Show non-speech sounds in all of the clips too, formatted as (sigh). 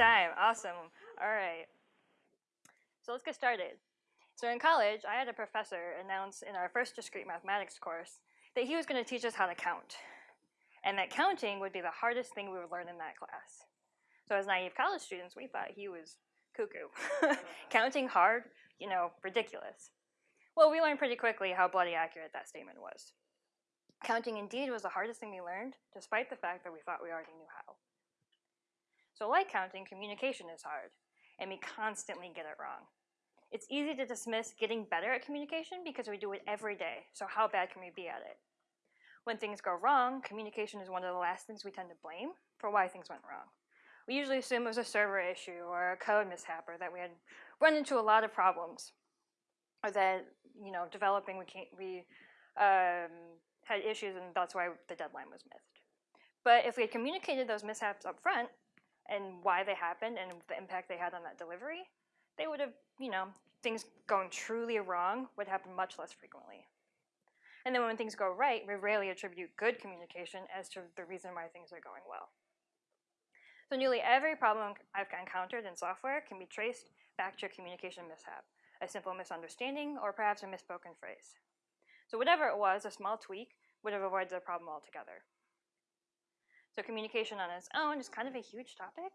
time. Awesome. All right. So let's get started. So in college, I had a professor announce in our first discrete mathematics course that he was going to teach us how to count, and that counting would be the hardest thing we would learn in that class. So as naive college students, we thought he was cuckoo. (laughs) counting hard, you know, ridiculous. Well, we learned pretty quickly how bloody accurate that statement was. Counting indeed was the hardest thing we learned, despite the fact that we thought we already knew how. So like counting, communication is hard, and we constantly get it wrong. It's easy to dismiss getting better at communication because we do it every day, so how bad can we be at it? When things go wrong, communication is one of the last things we tend to blame for why things went wrong. We usually assume it was a server issue or a code mishap or that we had run into a lot of problems or that, you know, developing we, can't, we um, had issues and that's why the deadline was missed. But if we had communicated those mishaps up front and why they happened and the impact they had on that delivery, they would have, you know, things going truly wrong would happen much less frequently. And then when things go right, we rarely attribute good communication as to the reason why things are going well. So nearly every problem I've encountered in software can be traced back to a communication mishap, a simple misunderstanding, or perhaps a misspoken phrase. So whatever it was, a small tweak would have avoided the problem altogether. So communication on its own is kind of a huge topic,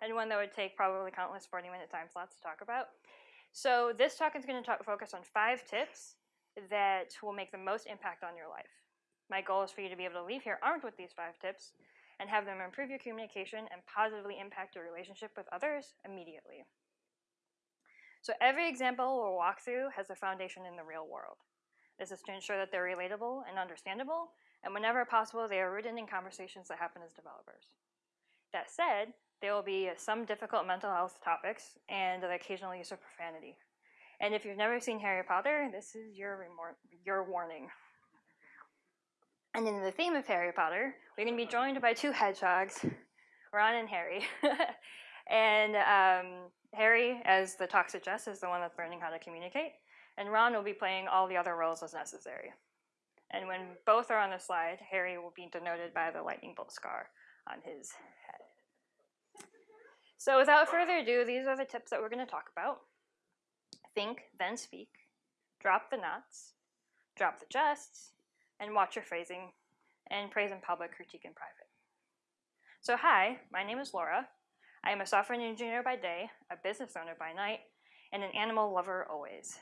and one that would take probably countless 40-minute time slots to talk about. So this talk is going to talk, focus on five tips that will make the most impact on your life. My goal is for you to be able to leave here armed with these five tips and have them improve your communication and positively impact your relationship with others immediately. So every example we'll walk through has a foundation in the real world. This is to ensure that they're relatable and understandable, and whenever possible, they are rooted in conversations that happen as developers. That said, there will be some difficult mental health topics and the occasional use of profanity. And if you've never seen Harry Potter, this is your, your warning. And in the theme of Harry Potter, we're going to be joined by two hedgehogs, Ron and Harry. (laughs) and um, Harry, as the talk suggests, is the one that's learning how to communicate. And Ron will be playing all the other roles as necessary. And when both are on the slide, Harry will be denoted by the lightning bolt scar on his head. So without further ado, these are the tips that we're going to talk about. Think, then speak. Drop the nots. Drop the jests and watch your phrasing, and praise in public, critique in private. So hi, my name is Laura. I am a software engineer by day, a business owner by night, and an animal lover always.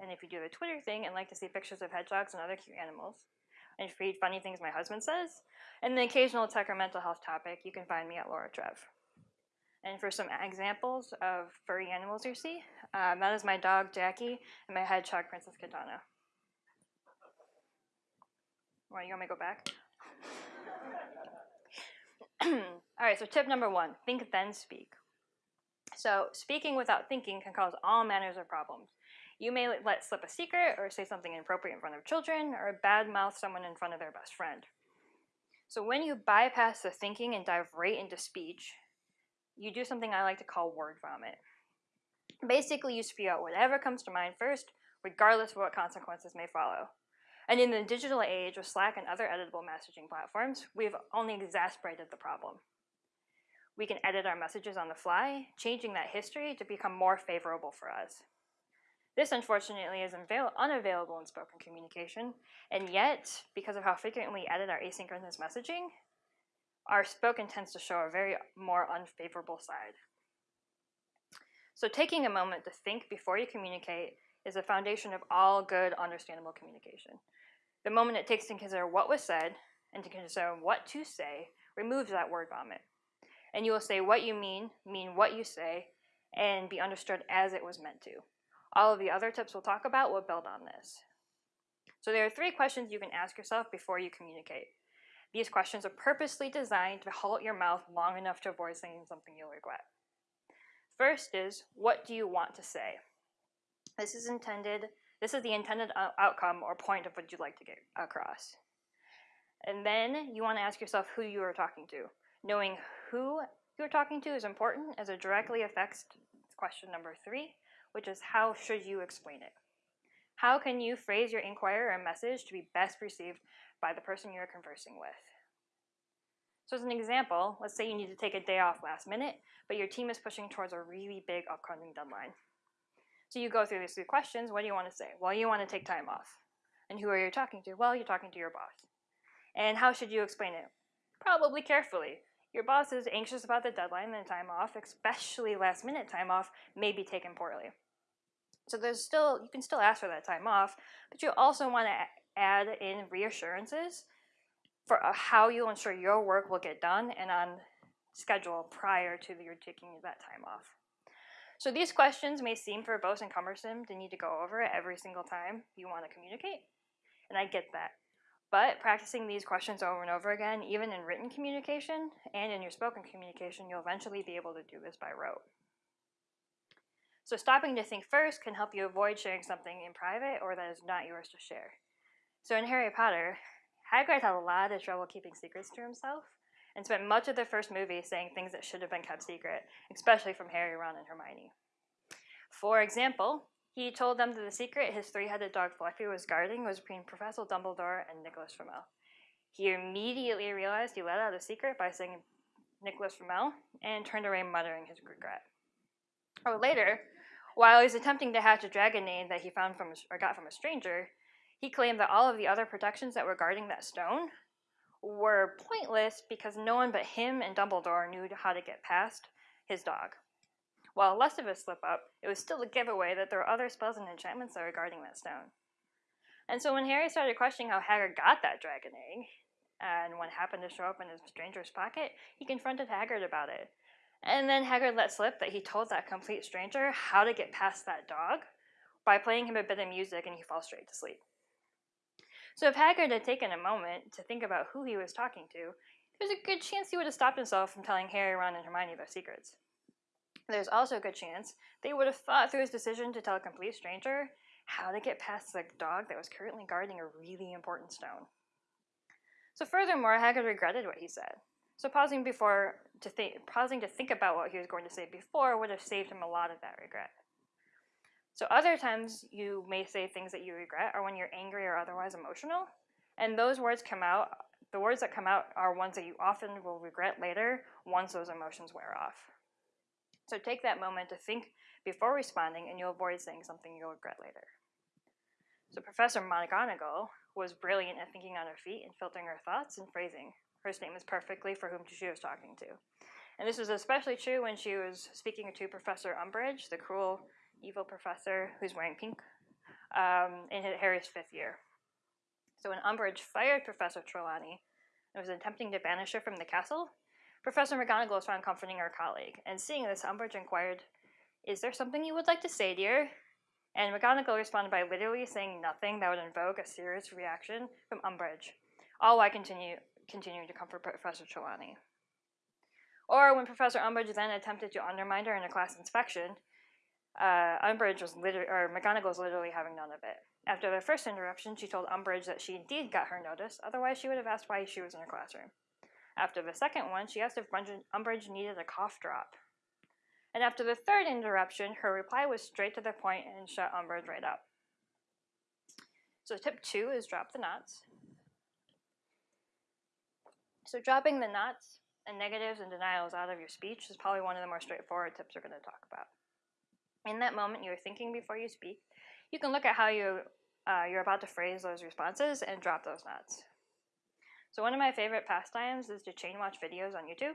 And if you do the Twitter thing and like to see pictures of hedgehogs and other cute animals, and read funny things my husband says, and the occasional tech or mental health topic, you can find me at Laura Trev. And for some examples of furry animals you see, um, that is my dog Jackie and my hedgehog Princess Katana. Why, you want me to go back? (clears throat) All right, so tip number one, think then speak. So speaking without thinking can cause all manners of problems. You may let slip a secret or say something inappropriate in front of children or badmouth someone in front of their best friend. So when you bypass the thinking and dive right into speech, you do something I like to call word vomit. Basically, you spew out whatever comes to mind first, regardless of what consequences may follow. And in the digital age of Slack and other editable messaging platforms, we've only exacerbated the problem. We can edit our messages on the fly, changing that history to become more favorable for us. This, unfortunately, is unavailable in spoken communication, and yet, because of how frequently we edit our asynchronous messaging, our spoken tends to show a very more unfavorable side. So taking a moment to think before you communicate is the foundation of all good, understandable communication. The moment it takes to consider what was said and to consider what to say removes that word vomit. And you will say what you mean, mean what you say, and be understood as it was meant to. All of the other tips we'll talk about will build on this. So there are three questions you can ask yourself before you communicate. These questions are purposely designed to halt your mouth long enough to avoid saying something you'll regret. First is, what do you want to say? This is intended this is the intended outcome or point of what you'd like to get across. And then you want to ask yourself who you are talking to. Knowing who you're talking to is important as it directly affects question number three, which is how should you explain it? How can you phrase your inquiry or message to be best received by the person you're conversing with? So as an example, let's say you need to take a day off last minute, but your team is pushing towards a really big upcoming deadline. So you go through these three questions. What do you want to say? Well, you want to take time off. And who are you talking to? Well, you're talking to your boss. And how should you explain it? Probably carefully. Your boss is anxious about the deadline and time off, especially last minute time off, may be taken poorly. So there's still, you can still ask for that time off, but you also want to add in reassurances for uh, how you'll ensure your work will get done and on schedule prior to your taking that time off. So these questions may seem verbose and cumbersome to need to go over every single time you want to communicate, and I get that. But practicing these questions over and over again, even in written communication and in your spoken communication, you'll eventually be able to do this by rote. So stopping to think first can help you avoid sharing something in private or that is not yours to share. So in Harry Potter, Hagrid had a lot of trouble keeping secrets to himself and spent much of the first movie saying things that should have been kept secret, especially from Harry, Ron, and Hermione. For example, he told them that the secret his three-headed dog Fluffy was guarding was between Professor Dumbledore and Nicholas Flamel. He immediately realized he let out a secret by saying Nicholas Flamel and turned away muttering his regret. Or later, while he was attempting to hatch a dragon name that he found from or got from a stranger, he claimed that all of the other protections that were guarding that stone were pointless because no one but him and Dumbledore knew how to get past his dog. While less of a slip up, it was still a giveaway that there were other spells and enchantments that were guarding that stone. And so when Harry started questioning how Hagrid got that dragon egg, and what happened to show up in his stranger's pocket, he confronted Hagrid about it. And then Hagrid let slip that he told that complete stranger how to get past that dog by playing him a bit of music and he falls straight to sleep. So if Hagrid had taken a moment to think about who he was talking to, there's a good chance he would have stopped himself from telling Harry, Ron, and Hermione their secrets. There's also a good chance they would have thought through his decision to tell a complete stranger how to get past the dog that was currently guarding a really important stone. So furthermore, Hagrid regretted what he said. So pausing before to think, pausing to think about what he was going to say before would have saved him a lot of that regret. So other times you may say things that you regret are when you're angry or otherwise emotional, and those words come out. The words that come out are ones that you often will regret later once those emotions wear off. So take that moment to think before responding, and you'll avoid saying something you'll regret later. So Professor McGonagall was brilliant at thinking on her feet and filtering her thoughts and phrasing her statements perfectly for whom she was talking to. And this was especially true when she was speaking to Professor Umbridge, the cruel evil professor who's wearing pink um, in Harry's fifth year. So when Umbridge fired Professor Trelawney and was attempting to banish her from the castle, Professor McGonagall was found comforting her colleague. And seeing this, Umbridge inquired, Is there something you would like to say, dear? And McGonagall responded by literally saying nothing that would invoke a serious reaction from Umbridge, all while continue, continuing to comfort Professor Trelawney. Or when Professor Umbridge then attempted to undermine her in a class inspection, uh, Umbridge was literally, or McGonagall was literally having none of it. After the first interruption, she told Umbridge that she indeed got her notice, otherwise she would have asked why she was in her classroom. After the second one, she asked if Umbridge needed a cough drop. And after the third interruption, her reply was straight to the point and shut Umbridge right up. So tip two is drop the nots. So dropping the nots and negatives and denials out of your speech is probably one of the more straightforward tips we're going to talk about in that moment you're thinking before you speak, you can look at how you, uh, you're about to phrase those responses and drop those nots. So one of my favorite pastimes is to chain watch videos on YouTube.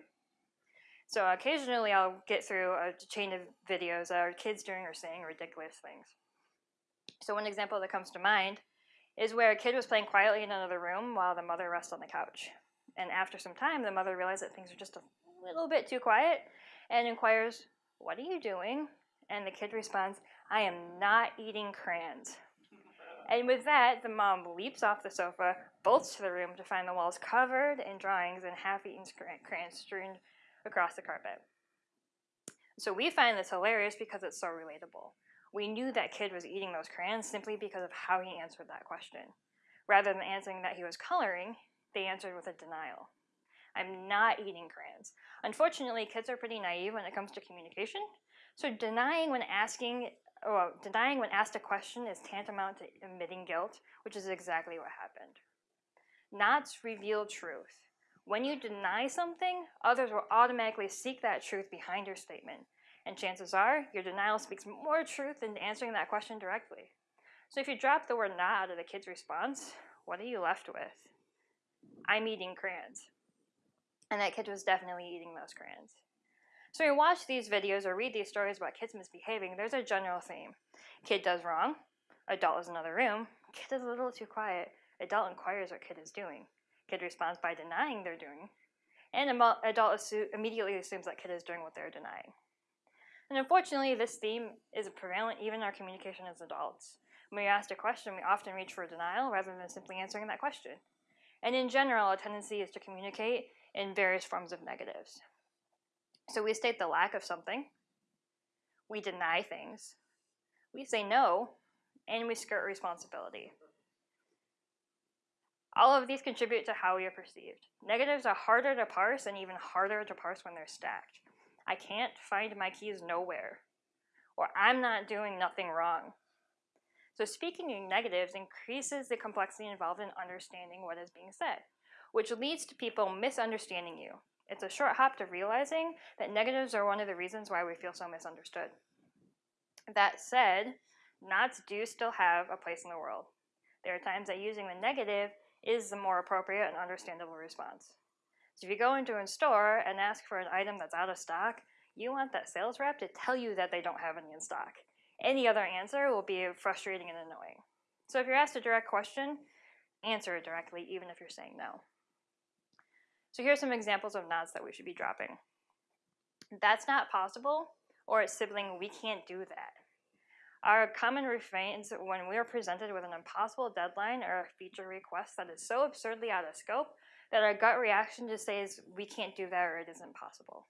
So occasionally I'll get through a chain of videos that are kids doing or saying ridiculous things. So one example that comes to mind is where a kid was playing quietly in another room while the mother rests on the couch. And after some time, the mother realized that things are just a little bit too quiet and inquires, what are you doing? And the kid responds, I am not eating crayons. And with that, the mom leaps off the sofa, bolts to the room to find the walls covered in drawings and half eaten crayons strewn across the carpet. So we find this hilarious because it's so relatable. We knew that kid was eating those crayons simply because of how he answered that question. Rather than answering that he was coloring, they answered with a denial. I'm not eating crayons. Unfortunately, kids are pretty naive when it comes to communication, so denying when asking, oh, well, denying when asked a question is tantamount to admitting guilt, which is exactly what happened. Nots reveal truth. When you deny something, others will automatically seek that truth behind your statement. And chances are, your denial speaks more truth than answering that question directly. So if you drop the word not out of the kid's response, what are you left with? I'm eating crayons. And that kid was definitely eating those crayons. So when you watch these videos or read these stories about kids misbehaving, there's a general theme. Kid does wrong, adult is in another room, kid is a little too quiet, adult inquires what kid is doing. Kid responds by denying they're doing, and adult immediately assumes that kid is doing what they're denying. And unfortunately, this theme is prevalent even in our communication as adults. When we ask a question, we often reach for denial rather than simply answering that question. And in general, a tendency is to communicate in various forms of negatives. So we state the lack of something, we deny things, we say no, and we skirt responsibility. All of these contribute to how we are perceived. Negatives are harder to parse and even harder to parse when they're stacked. I can't find my keys nowhere. Or I'm not doing nothing wrong. So speaking in negatives increases the complexity involved in understanding what is being said, which leads to people misunderstanding you. It's a short hop to realizing that negatives are one of the reasons why we feel so misunderstood. That said, nots do still have a place in the world. There are times that using the negative is the more appropriate and understandable response. So if you go into a store and ask for an item that's out of stock, you want that sales rep to tell you that they don't have any in stock. Any other answer will be frustrating and annoying. So if you're asked a direct question, answer it directly, even if you're saying no. So here's some examples of nods that we should be dropping. That's not possible, or its sibling, we can't do that. Our common refrains when we are presented with an impossible deadline or a feature request that is so absurdly out of scope that our gut reaction just says, we can't do that or it isn't possible.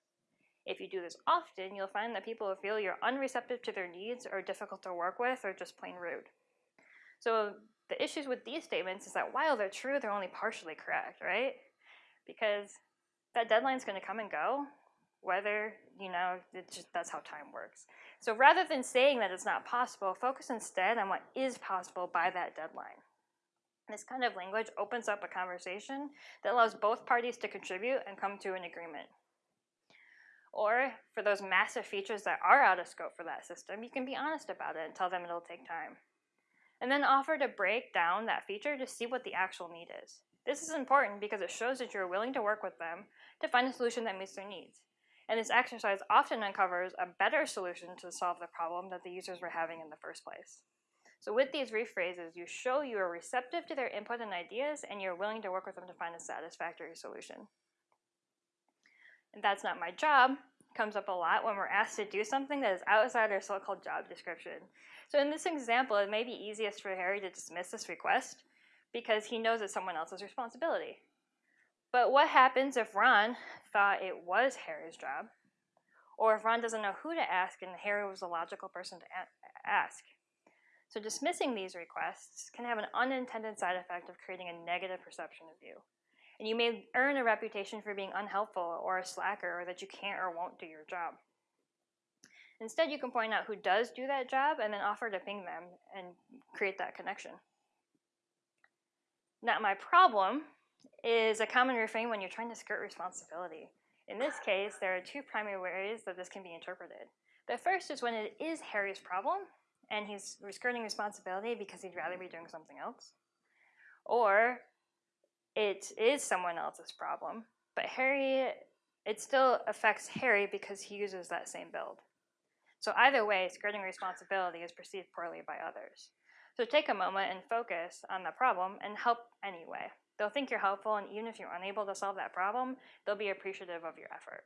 If you do this often, you'll find that people will feel you're unreceptive to their needs or difficult to work with or just plain rude. So the issues with these statements is that while they're true, they're only partially correct, right? Because that deadline's going to come and go, whether, you know, just, that's how time works. So rather than saying that it's not possible, focus instead on what is possible by that deadline. This kind of language opens up a conversation that allows both parties to contribute and come to an agreement. Or for those massive features that are out of scope for that system, you can be honest about it and tell them it'll take time. And then offer to break down that feature to see what the actual need is. This is important because it shows that you're willing to work with them to find a solution that meets their needs. And this exercise often uncovers a better solution to solve the problem that the users were having in the first place. So with these rephrases, you show you are receptive to their input and ideas and you're willing to work with them to find a satisfactory solution. And that's not my job comes up a lot when we're asked to do something that is outside our so-called job description. So in this example, it may be easiest for Harry to dismiss this request because he knows it's someone else's responsibility. But what happens if Ron thought it was Harry's job? Or if Ron doesn't know who to ask and Harry was the logical person to ask? So dismissing these requests can have an unintended side effect of creating a negative perception of you. And you may earn a reputation for being unhelpful or a slacker or that you can't or won't do your job. Instead, you can point out who does do that job and then offer to ping them and create that connection. Not my problem is a common refrain when you're trying to skirt responsibility. In this case, there are two primary ways that this can be interpreted. The first is when it is Harry's problem, and he's skirting responsibility because he'd rather be doing something else. Or it is someone else's problem, but Harry, it still affects Harry because he uses that same build. So either way, skirting responsibility is perceived poorly by others. So take a moment and focus on the problem and help anyway. They'll think you're helpful, and even if you're unable to solve that problem, they'll be appreciative of your effort.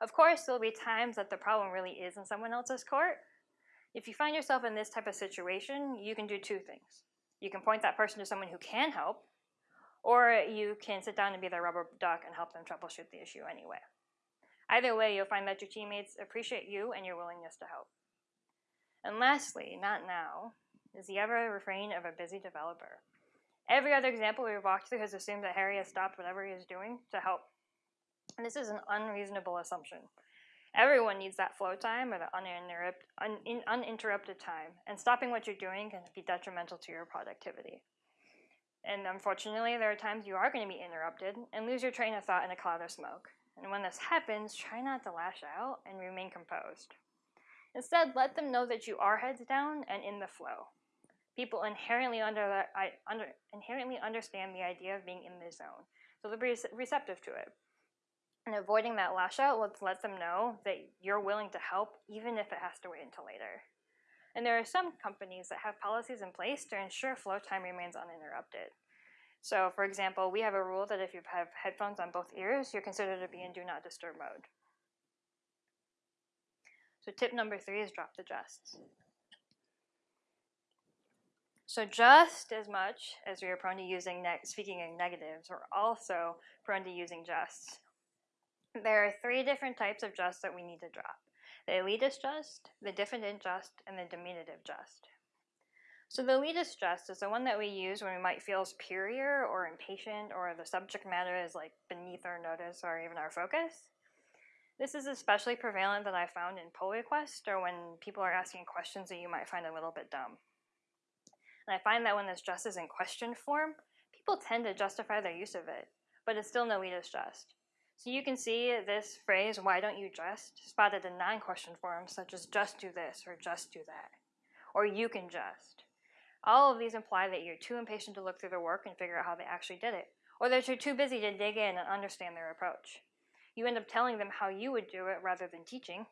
Of course, there'll be times that the problem really is in someone else's court. If you find yourself in this type of situation, you can do two things. You can point that person to someone who can help, or you can sit down and be their rubber duck and help them troubleshoot the issue anyway. Either way, you'll find that your teammates appreciate you and your willingness to help. And lastly, not now, is the ever refrain of a busy developer. Every other example we've walked through has assumed that Harry has stopped whatever he is doing to help. And this is an unreasonable assumption. Everyone needs that flow time or the uninterrupt, un, uninterrupted time, and stopping what you're doing can be detrimental to your productivity. And unfortunately, there are times you are going to be interrupted and lose your train of thought in a cloud of smoke. And when this happens, try not to lash out and remain composed. Instead, let them know that you are heads down and in the flow. People inherently, under under, inherently understand the idea of being in the zone, so they'll be receptive to it. And avoiding that lash out lets let them know that you're willing to help, even if it has to wait until later. And there are some companies that have policies in place to ensure flow time remains uninterrupted. So, for example, we have a rule that if you have headphones on both ears, you're considered to be in do not disturb mode. So, tip number three is drop the justs. So, just as much as we are prone to using speaking in negatives, we're also prone to using justs. There are three different types of just that we need to drop the elitist just, the diffident just, and the diminutive just. So the elitist just is the one that we use when we might feel superior or impatient or the subject matter is like beneath our notice or even our focus. This is especially prevalent that I found in pull requests or when people are asking questions that you might find a little bit dumb. And I find that when this just is in question form, people tend to justify their use of it, but it's still an elitist just. So you can see this phrase, why don't you just, spotted in non-question forms such as just do this or just do that, or you can just. All of these imply that you're too impatient to look through their work and figure out how they actually did it, or that you're too busy to dig in and understand their approach. You end up telling them how you would do it rather than teaching,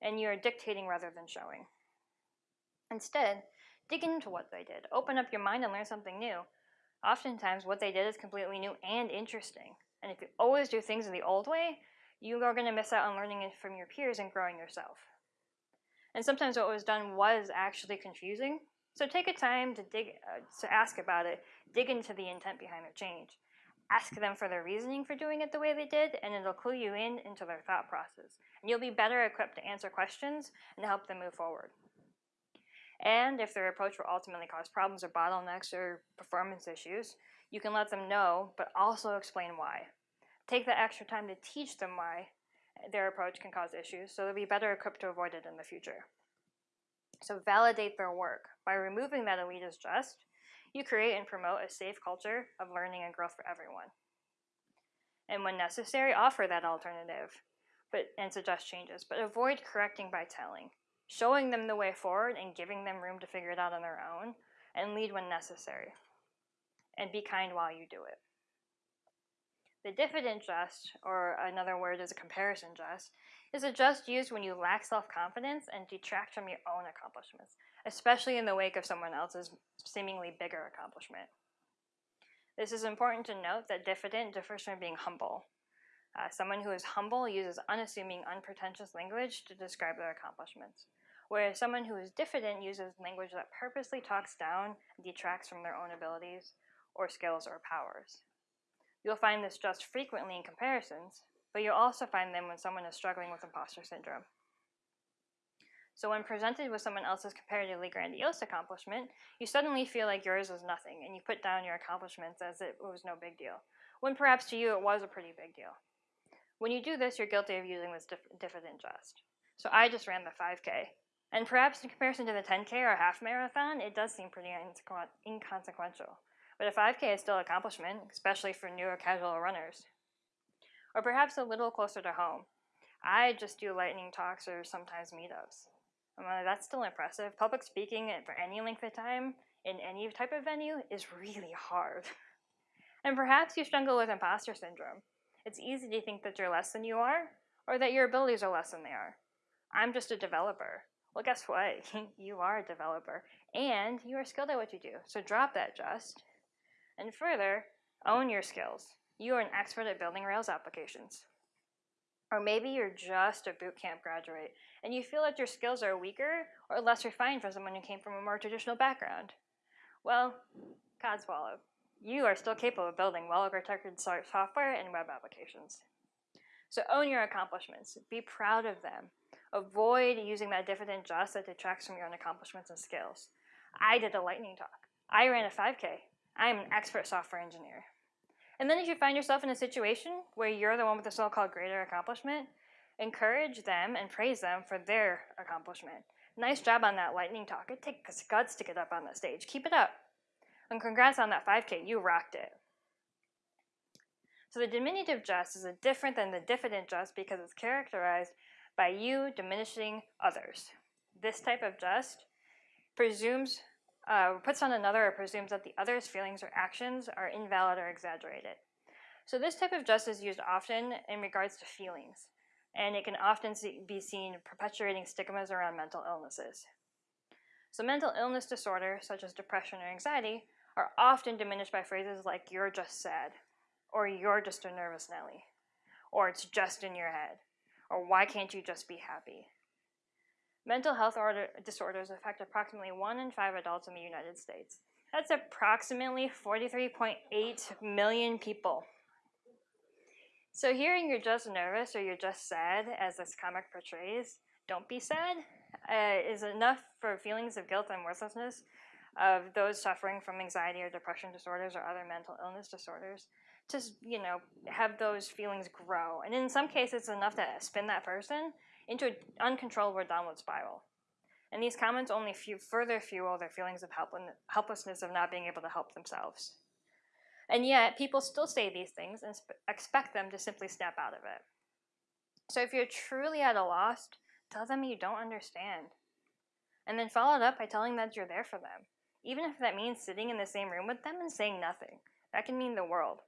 and you're dictating rather than showing. Instead, dig into what they did, open up your mind and learn something new. Oftentimes, what they did is completely new and interesting. And if you always do things in the old way, you are going to miss out on learning from your peers and growing yourself. And sometimes what was done was actually confusing. So take a time to dig uh, to ask about it, dig into the intent behind their change. Ask them for their reasoning for doing it the way they did, and it'll clue you in into their thought process. And you'll be better equipped to answer questions and help them move forward. And if their approach will ultimately cause problems or bottlenecks or performance issues, you can let them know, but also explain why. Take the extra time to teach them why their approach can cause issues so they'll be better equipped to avoid it in the future. So validate their work. By removing that elitist just, you create and promote a safe culture of learning and growth for everyone. And when necessary, offer that alternative but, and suggest changes, but avoid correcting by telling. Showing them the way forward and giving them room to figure it out on their own, and lead when necessary and be kind while you do it. The diffident just, or another word is a comparison just, is a just used when you lack self confidence and detract from your own accomplishments, especially in the wake of someone else's seemingly bigger accomplishment. This is important to note that diffident differs from being humble. Uh, someone who is humble uses unassuming, unpretentious language to describe their accomplishments, whereas someone who is diffident uses language that purposely talks down and detracts from their own abilities, or skills or powers. You'll find this just frequently in comparisons, but you'll also find them when someone is struggling with imposter syndrome. So when presented with someone else's comparatively grandiose accomplishment, you suddenly feel like yours was nothing, and you put down your accomplishments as it was no big deal, when perhaps to you it was a pretty big deal. When you do this, you're guilty of using this dif diffident just. So I just ran the 5K, and perhaps in comparison to the 10K or half marathon, it does seem pretty inconsequential. But a 5K is still an accomplishment, especially for newer casual runners. Or perhaps a little closer to home. I just do lightning talks or sometimes meetups. Um, uh, that's still impressive. Public speaking for any length of time in any type of venue is really hard. (laughs) and perhaps you struggle with imposter syndrome. It's easy to think that you're less than you are, or that your abilities are less than they are. I'm just a developer. Well, guess what? (laughs) you are a developer, and you are skilled at what you do. So drop that just and further, own your skills. You are an expert at building Rails applications. Or maybe you're just a bootcamp graduate and you feel that your skills are weaker or less refined for someone who came from a more traditional background. Well, codswallop. You are still capable of building well-architected software and web applications. So own your accomplishments. Be proud of them. Avoid using that different diffident just that detracts from your own accomplishments and skills. I did a lightning talk. I ran a 5K. I am an expert software engineer. And then if you find yourself in a situation where you're the one with the so-called greater accomplishment, encourage them and praise them for their accomplishment. Nice job on that lightning talk. It takes guts to get up on the stage. Keep it up. And congrats on that 5K, you rocked it. So the diminutive just is different than the diffident just because it's characterized by you diminishing others. This type of just presumes, uh, puts on another or presumes that the other's feelings or actions are invalid or exaggerated. So this type of just is used often in regards to feelings, and it can often be seen perpetuating stigmas around mental illnesses. So mental illness disorders, such as depression or anxiety, are often diminished by phrases like, you're just sad, or you're just a nervous Nelly, or it's just in your head, or why can't you just be happy? Mental health order, disorders affect approximately 1 in 5 adults in the United States. That's approximately 43.8 million people. So hearing you're just nervous or you're just sad, as this comic portrays, don't be sad, uh, is enough for feelings of guilt and worthlessness of those suffering from anxiety or depression disorders or other mental illness disorders to, you know, have those feelings grow. And in some cases, it's enough to spin that person into an uncontrollable downward spiral. And these comments only further fuel their feelings of helplessness of not being able to help themselves. And yet, people still say these things and expect them to simply snap out of it. So if you're truly at a loss, tell them you don't understand. And then follow it up by telling them that you're there for them. Even if that means sitting in the same room with them and saying nothing. That can mean the world.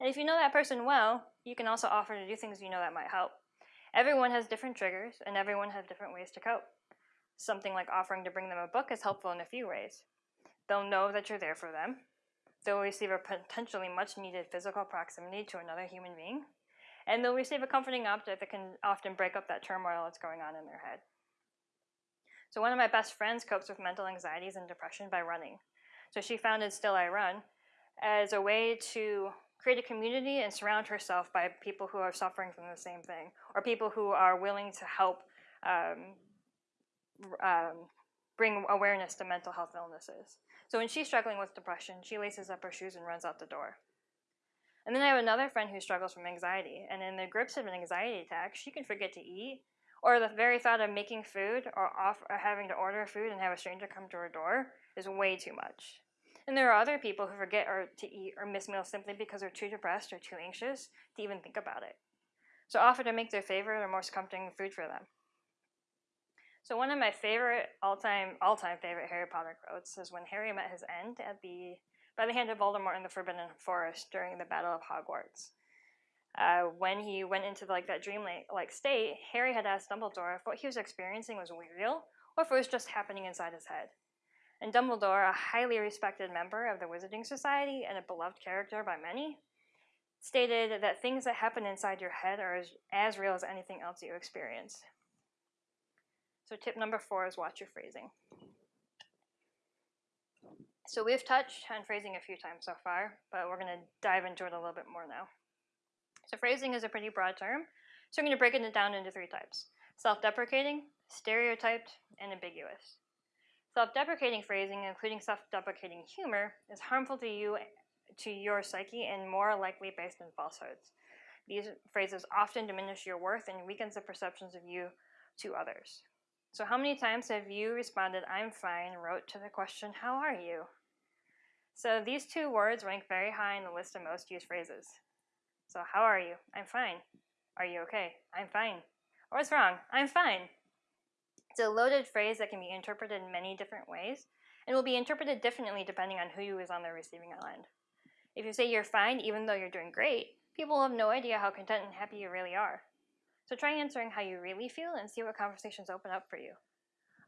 And if you know that person well, you can also offer to do things you know that might help. Everyone has different triggers, and everyone has different ways to cope. Something like offering to bring them a book is helpful in a few ways. They'll know that you're there for them, they'll receive a potentially much needed physical proximity to another human being, and they'll receive a comforting object that can often break up that turmoil that's going on in their head. So one of my best friends copes with mental anxieties and depression by running. So she founded Still I Run as a way to create a community and surround herself by people who are suffering from the same thing, or people who are willing to help um, um, bring awareness to mental health illnesses. So when she's struggling with depression, she laces up her shoes and runs out the door. And then I have another friend who struggles from anxiety, and in the grips of an anxiety attack, she can forget to eat, or the very thought of making food or, off, or having to order food and have a stranger come to her door is way too much. And there are other people who forget or to eat or miss meals simply because they're too depressed or too anxious to even think about it. So offer to make their favorite or most comforting food for them. So one of my favorite all-time all-time favorite Harry Potter quotes is when Harry met his end at the by the hand of Voldemort in the Forbidden Forest during the Battle of Hogwarts. Uh, when he went into like that dreamlike state, Harry had asked Dumbledore if what he was experiencing was real or if it was just happening inside his head. And Dumbledore, a highly respected member of the Wizarding Society and a beloved character by many, stated that things that happen inside your head are as, as real as anything else you experience. So tip number four is watch your phrasing. So we've touched on phrasing a few times so far, but we're going to dive into it a little bit more now. So phrasing is a pretty broad term, so I'm going to break it down into three types. Self-deprecating, stereotyped, and ambiguous. Self-deprecating phrasing, including self-deprecating humor, is harmful to you, to your psyche, and more likely based on falsehoods. These phrases often diminish your worth and weakens the perceptions of you to others. So how many times have you responded, I'm fine, rote to the question, how are you? So these two words rank very high in the list of most used phrases. So how are you? I'm fine. Are you okay? I'm fine. Or what's wrong? I'm fine. It's a loaded phrase that can be interpreted in many different ways and will be interpreted differently depending on who you is on the receiving end. If you say you're fine even though you're doing great, people have no idea how content and happy you really are. So try answering how you really feel and see what conversations open up for you.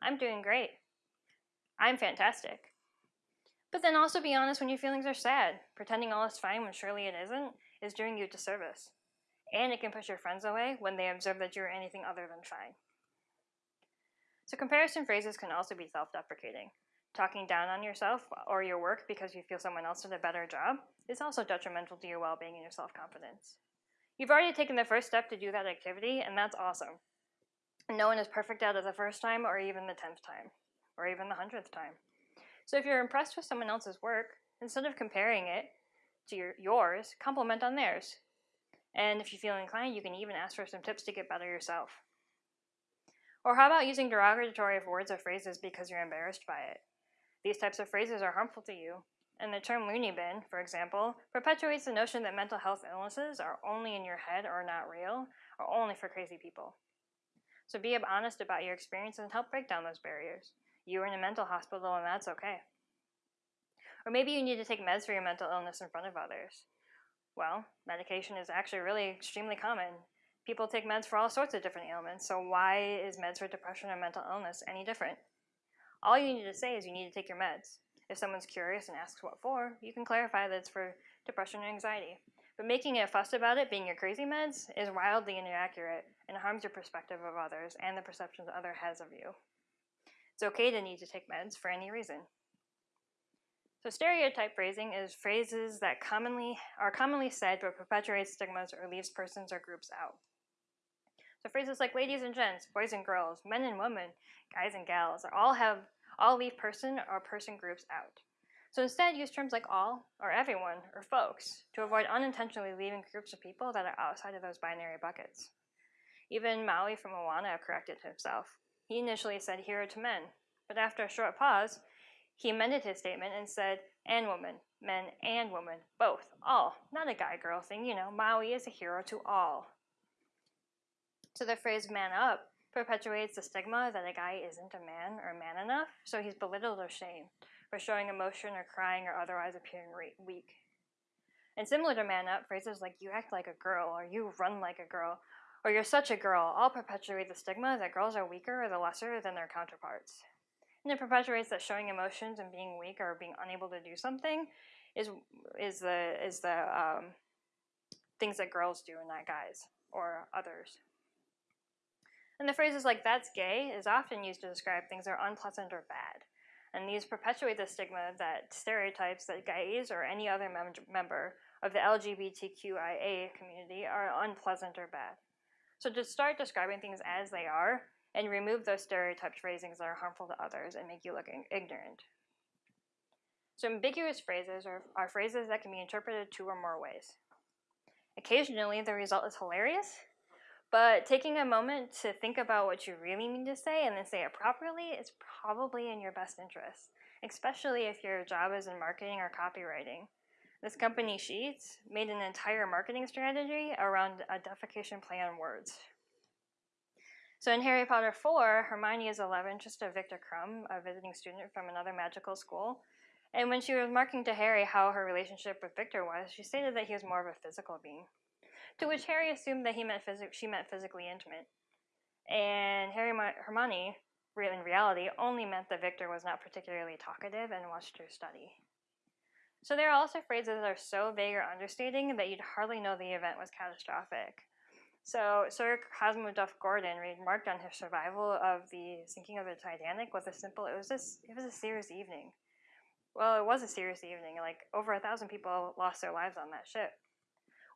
I'm doing great. I'm fantastic. But then also be honest when your feelings are sad. Pretending all is fine when surely it isn't is doing you a disservice. And it can push your friends away when they observe that you're anything other than fine. So comparison phrases can also be self-deprecating. Talking down on yourself or your work because you feel someone else did a better job is also detrimental to your well-being and your self-confidence. You've already taken the first step to do that activity, and that's awesome. No one is perfect out of the first time, or even the tenth time, or even the hundredth time. So if you're impressed with someone else's work, instead of comparing it to your, yours, compliment on theirs. And if you feel inclined, you can even ask for some tips to get better yourself. Or how about using derogatory words or phrases because you're embarrassed by it? These types of phrases are harmful to you, and the term loony bin, for example, perpetuates the notion that mental health illnesses are only in your head or not real, or only for crazy people. So be honest about your experience and help break down those barriers. You are in a mental hospital and that's okay. Or maybe you need to take meds for your mental illness in front of others. Well, medication is actually really extremely common. People take meds for all sorts of different ailments, so why is meds for depression or mental illness any different? All you need to say is you need to take your meds. If someone's curious and asks what for, you can clarify that it's for depression and anxiety. But making a fuss about it being your crazy meds is wildly inaccurate and harms your perspective of others and the perceptions other has of you. It's okay to need to take meds for any reason. So stereotype phrasing is phrases that commonly are commonly said but perpetuate stigmas or leaves persons or groups out. So phrases like ladies and gents, boys and girls, men and women, guys and gals, are all have all leave person or person groups out. So instead, use terms like all, or everyone, or folks, to avoid unintentionally leaving groups of people that are outside of those binary buckets. Even Maui from Moana corrected himself. He initially said hero to men, but after a short pause, he amended his statement and said, and woman, men and women, both, all, not a guy girl thing, you know, Maui is a hero to all. So the phrase man up perpetuates the stigma that a guy isn't a man or man enough, so he's belittled or shamed for showing emotion or crying or otherwise appearing weak. And similar to man up, phrases like you act like a girl or you run like a girl or you're such a girl all perpetuate the stigma that girls are weaker or the lesser than their counterparts. And it perpetuates that showing emotions and being weak or being unable to do something is is the is the um, things that girls do and not guys or others. And the phrases like that's gay is often used to describe things that are unpleasant or bad. And these perpetuate the stigma that stereotypes that gays or any other mem member of the LGBTQIA community are unpleasant or bad. So to start describing things as they are and remove those stereotyped phrasings that are harmful to others and make you look ignorant. So ambiguous phrases are, are phrases that can be interpreted two or more ways. Occasionally, the result is hilarious, but taking a moment to think about what you really mean to say and then say it properly is probably in your best interest, especially if your job is in marketing or copywriting. This company, Sheets, made an entire marketing strategy around a defecation play on words. So in Harry Potter 4, Hermione is 11, just a Victor Krum, a visiting student from another magical school. And when she was marking to Harry how her relationship with Victor was, she stated that he was more of a physical being to which Harry assumed that he meant phys- she meant physically intimate. And Harry Hermione, in reality, only meant that Victor was not particularly talkative and watched her study. So there are also phrases that are so vague or understating that you'd hardly know the event was catastrophic. So Sir Cosmo Duff Gordon remarked on his survival of the sinking of the Titanic with a simple, it was just, it was a serious evening. Well, it was a serious evening. Like over a thousand people lost their lives on that ship.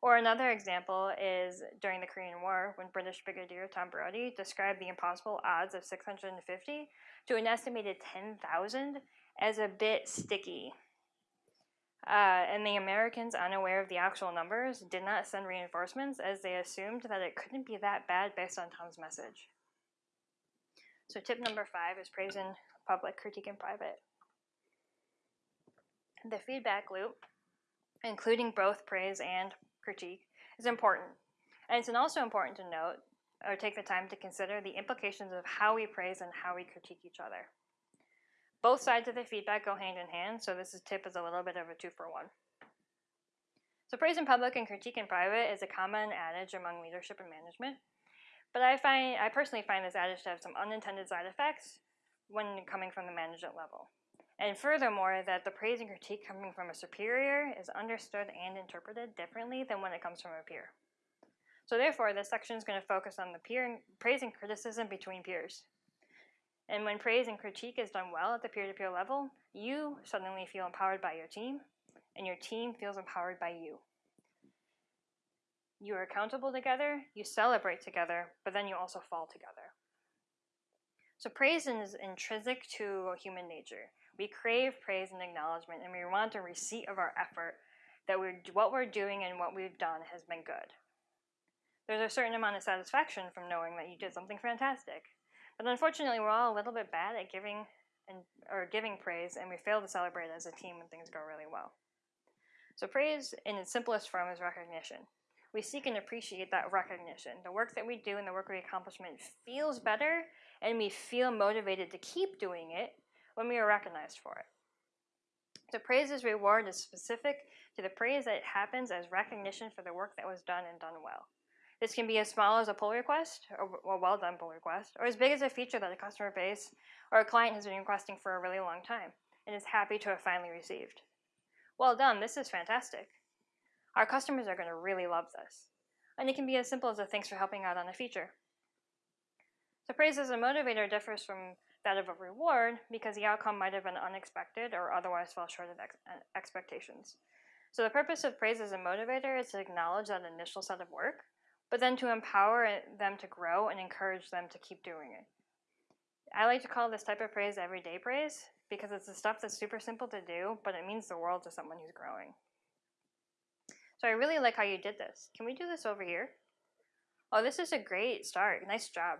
Or another example is during the Korean War when British Brigadier Tom Brodie described the impossible odds of 650 to an estimated 10,000 as a bit sticky. Uh, and the Americans, unaware of the actual numbers, did not send reinforcements as they assumed that it couldn't be that bad based on Tom's message. So, tip number five is praise in public, critique in private. The feedback loop, including both praise and critique is important. And it's also important to note or take the time to consider the implications of how we praise and how we critique each other. Both sides of the feedback go hand in hand, so this tip is a little bit of a two for one. So praise in public and critique in private is a common adage among leadership and management. But I find I personally find this adage to have some unintended side effects when coming from the management level. And furthermore, that the praise and critique coming from a superior is understood and interpreted differently than when it comes from a peer. So therefore, this section is going to focus on the peer praise and criticism between peers. And when praise and critique is done well at the peer-to-peer level, you suddenly feel empowered by your team, and your team feels empowered by you. You are accountable together, you celebrate together, but then you also fall together. So praise is intrinsic to human nature. We crave praise and acknowledgement, and we want a receipt of our effort that we're, what we're doing and what we've done has been good. There's a certain amount of satisfaction from knowing that you did something fantastic. But unfortunately, we're all a little bit bad at giving and or giving praise and we fail to celebrate as a team when things go really well. So praise in its simplest form is recognition. We seek and appreciate that recognition. The work that we do and the work we accomplishment feels better and we feel motivated to keep doing it when we are recognized for it. So praise's reward is specific to the praise that happens as recognition for the work that was done and done well. This can be as small as a pull request, or a well done pull request, or as big as a feature that a customer base or a client has been requesting for a really long time and is happy to have finally received. Well done, this is fantastic. Our customers are going to really love this. And it can be as simple as a thanks for helping out on a feature. So praise as a motivator differs from that of a reward because the outcome might have been unexpected or otherwise fell short of ex uh, expectations. So the purpose of praise as a motivator is to acknowledge that initial set of work, but then to empower them to grow and encourage them to keep doing it. I like to call this type of praise everyday praise because it's the stuff that's super simple to do, but it means the world to someone who's growing. So I really like how you did this. Can we do this over here? Oh, this is a great start. Nice job.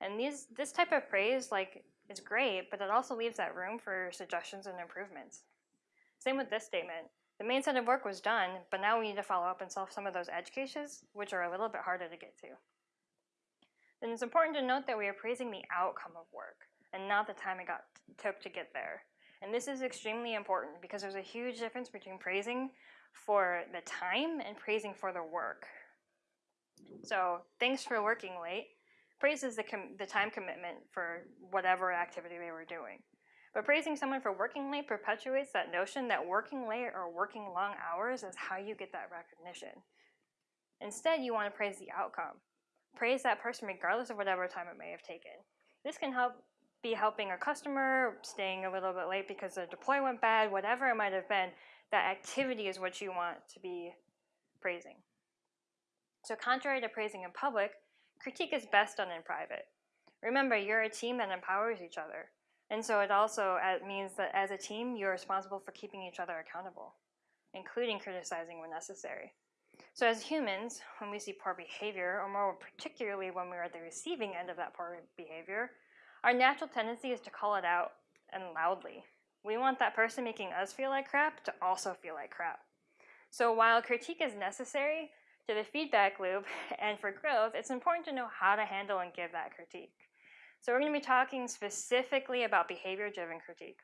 And these this type of praise like is great, but it also leaves that room for suggestions and improvements. Same with this statement. The main set of work was done, but now we need to follow up and solve some of those edge cases, which are a little bit harder to get to. Then it's important to note that we are praising the outcome of work and not the time it got took to get there. And this is extremely important because there's a huge difference between praising for the time and praising for the work. So thanks for working late. Praise is the, the time commitment for whatever activity they were doing. But praising someone for working late perpetuates that notion that working late or working long hours is how you get that recognition. Instead, you want to praise the outcome. Praise that person regardless of whatever time it may have taken. This can help be helping a customer, staying a little bit late because the deploy went bad, whatever it might have been. That activity is what you want to be praising. So contrary to praising in public, critique is best done in private. Remember, you're a team that empowers each other. And so it also uh, means that as a team, you're responsible for keeping each other accountable, including criticizing when necessary. So as humans, when we see poor behavior, or more particularly when we're at the receiving end of that poor behavior, our natural tendency is to call it out and loudly. We want that person making us feel like crap to also feel like crap. So while critique is necessary to the feedback loop (laughs) and for growth, it's important to know how to handle and give that critique. So we're going to be talking specifically about behavior-driven critique.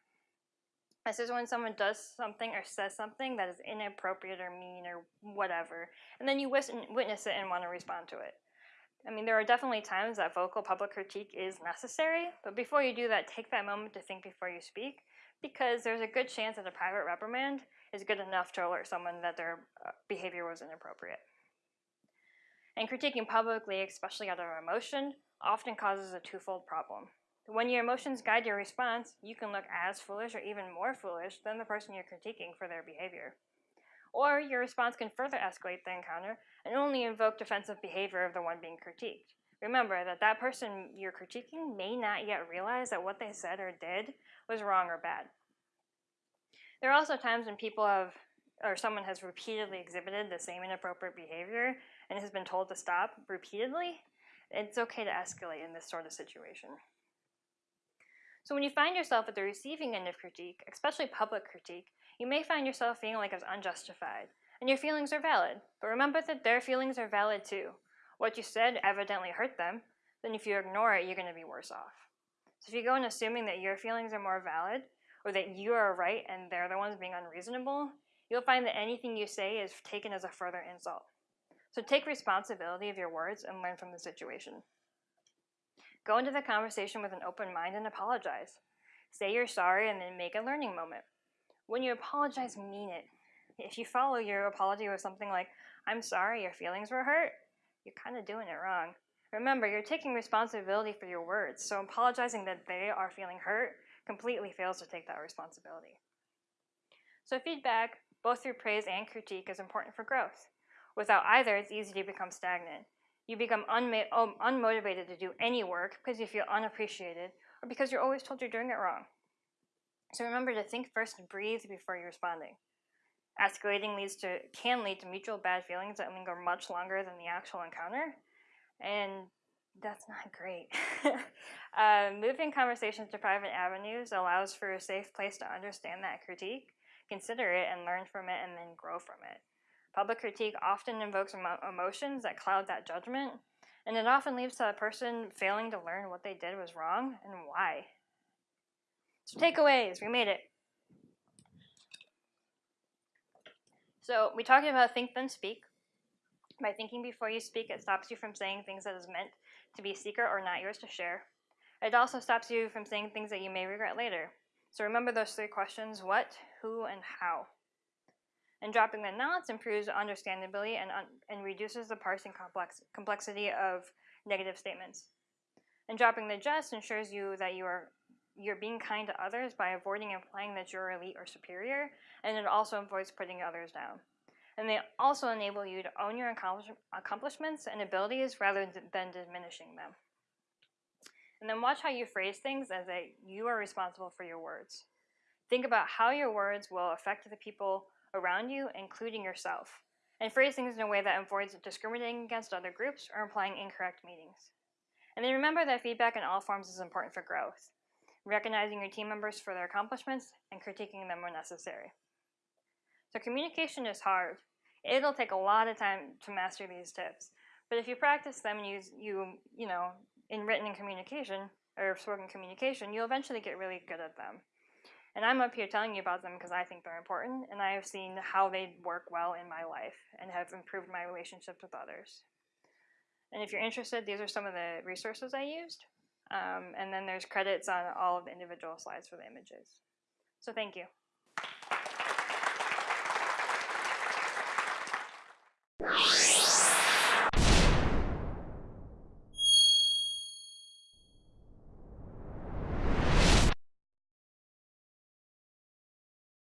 This is when someone does something or says something that is inappropriate or mean or whatever, and then you witness it and want to respond to it. I mean, there are definitely times that vocal public critique is necessary, but before you do that, take that moment to think before you speak, because there's a good chance that a private reprimand is good enough to alert someone that their uh, behavior was inappropriate. And critiquing publicly, especially out of emotion, often causes a twofold problem. When your emotions guide your response, you can look as foolish or even more foolish than the person you're critiquing for their behavior. Or your response can further escalate the encounter and only invoke defensive behavior of the one being critiqued. Remember that that person you're critiquing may not yet realize that what they said or did was wrong or bad. There are also times when people have, or someone has repeatedly exhibited the same inappropriate behavior and has been told to stop repeatedly, it's okay to escalate in this sort of situation. So when you find yourself at the receiving end of critique, especially public critique, you may find yourself feeling like it's unjustified, and your feelings are valid. But remember that their feelings are valid too. What you said evidently hurt them, then if you ignore it, you're going to be worse off. So if you go in assuming that your feelings are more valid, or that you are right and they're the ones being unreasonable, you'll find that anything you say is taken as a further insult. So take responsibility of your words and learn from the situation. Go into the conversation with an open mind and apologize. Say you're sorry and then make a learning moment. When you apologize, mean it. If you follow your apology with something like, I'm sorry your feelings were hurt, you're kind of doing it wrong. Remember, you're taking responsibility for your words, so apologizing that they are feeling hurt completely fails to take that responsibility. So feedback, both through praise and critique, is important for growth. Without either, it's easy to become stagnant. You become um, unmotivated to do any work because you feel unappreciated or because you're always told you're doing it wrong. So remember to think first and breathe before you're responding. Escalating leads to can lead to mutual bad feelings that linger much longer than the actual encounter. And that's not great. (laughs) uh, moving conversations to private avenues allows for a safe place to understand that critique, consider it, and learn from it, and then grow from it. Public critique often invokes emo- emotions that cloud that judgment, and it often leads to a person failing to learn what they did was wrong and why. So, takeaways we made it. So, we talked about think, then speak. By thinking before you speak, it stops you from saying things that is meant to be secret or not yours to share. It also stops you from saying things that you may regret later. So remember those three questions what, who, and how. And dropping the nots improves understandability and, un- and reduces the parsing complex- complexity of negative statements. And dropping the just ensures you that you are you're being kind to others by avoiding implying that you're elite or superior, and it also avoids putting others down. And they also enable you to own your accomplishments and abilities rather than diminishing them. And then watch how you phrase things as a you are responsible for your words. Think about how your words will affect the people around you, including yourself, and phrase things in a way that avoids discriminating against other groups or implying incorrect meanings. And then remember that feedback in all forms is important for growth, recognizing your team members for their accomplishments and critiquing them when necessary. So communication is hard. It'll take a lot of time to master these tips. But if you practice them and use you you know in written communication or spoken communication, you'll eventually get really good at them. And I'm up here telling you about them because I think they're important, and I have seen how they work well in my life and have improved my relationships with others. And if you're interested, these are some of the resources I used. Um, and then there's credits on all of the individual slides for the images. So thank you.